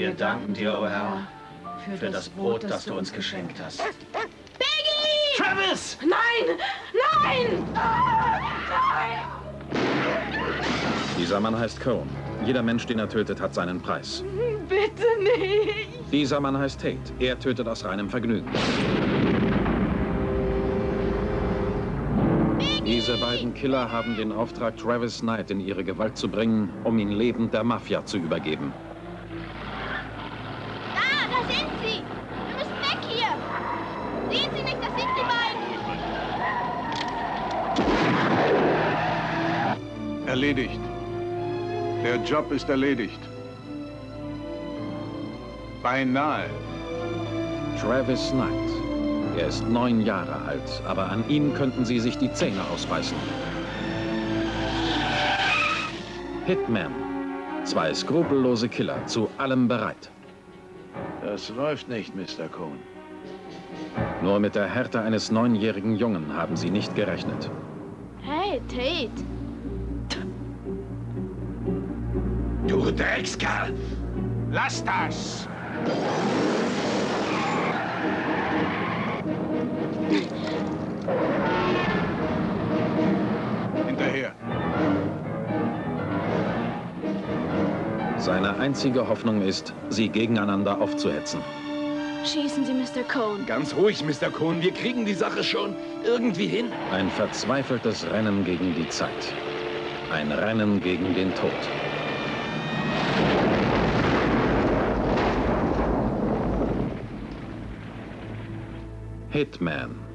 Wir danken dir, o oh Herr, für das Brot, das du uns geschenkt hast. Peggy! Travis! Nein! Nein! Nein! Dieser Mann heißt Cohn. Jeder Mensch, den er tötet, hat seinen Preis. Bitte nicht! Dieser Mann heißt Tate. Er tötet aus reinem Vergnügen. Diese beiden Killer haben den Auftrag, Travis Knight in ihre Gewalt zu bringen, um ihn lebend der Mafia zu übergeben. Da, da sind sie! Wir müssen weg hier! Sehen Sie nicht, das sind die beiden! Erledigt. Der Job ist erledigt. Beinahe. Travis Knight. Er ist neun Jahre alt, aber an ihm könnten sie sich die Zähne ausbeißen. Hitman. Zwei skrupellose Killer, zu allem bereit. Das läuft nicht, Mr. Cohn. Nur mit der Härte eines neunjährigen Jungen haben sie nicht gerechnet. Hey, Tate. Du Dreckskerl! Lass das! Seine einzige Hoffnung ist, sie gegeneinander aufzuhetzen. Schießen Sie, Mr. Cohn. Ganz ruhig, Mr. Cohn. Wir kriegen die Sache schon irgendwie hin. Ein verzweifeltes Rennen gegen die Zeit. Ein Rennen gegen den Tod. Hitman